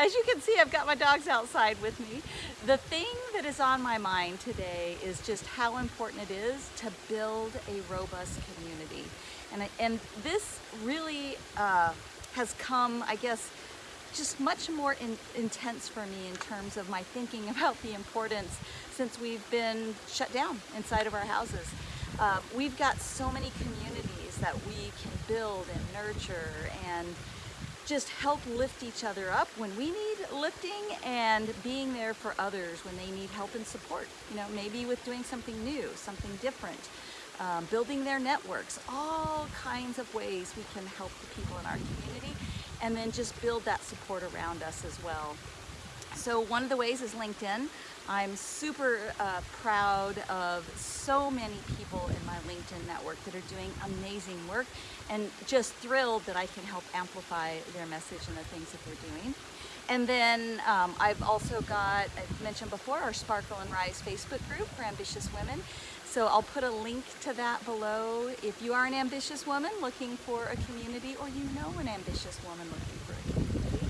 as you can see, I've got my dogs outside with me. The thing that is on my mind today is just how important it is to build a robust community. And, and this really uh, has come, I guess, just much more in, intense for me in terms of my thinking about the importance since we've been shut down inside of our houses. Uh, we've got so many communities that we can build and nurture and just help lift each other up when we need lifting and being there for others when they need help and support. You know, maybe with doing something new, something different, um, building their networks, all kinds of ways we can help the people in our community and then just build that support around us as well. So one of the ways is LinkedIn. I'm super uh, proud of so many people in my LinkedIn network that are doing amazing work and just thrilled that I can help amplify their message and the things that they're doing. And then um, I've also got, I've mentioned before, our Sparkle and Rise Facebook group for ambitious women. So I'll put a link to that below. If you are an ambitious woman looking for a community or you know an ambitious woman looking for a community.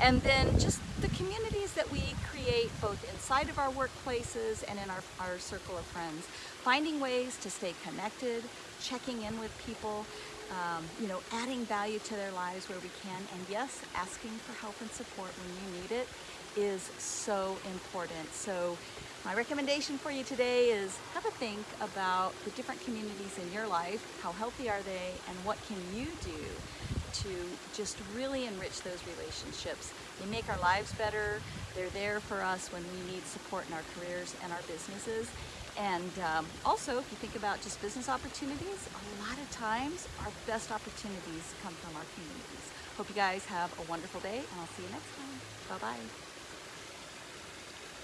And then just the communities that we create both inside of our workplaces and in our, our circle of friends. Finding ways to stay connected, checking in with people, um, you know, adding value to their lives where we can, and yes, asking for help and support when you need it is so important. So my recommendation for you today is have a think about the different communities in your life, how healthy are they, and what can you do to just really enrich those relationships. They make our lives better, they're there for us when we need support in our careers and our businesses. And um, also, if you think about just business opportunities, a lot of times our best opportunities come from our communities. Hope you guys have a wonderful day, and I'll see you next time. Bye-bye.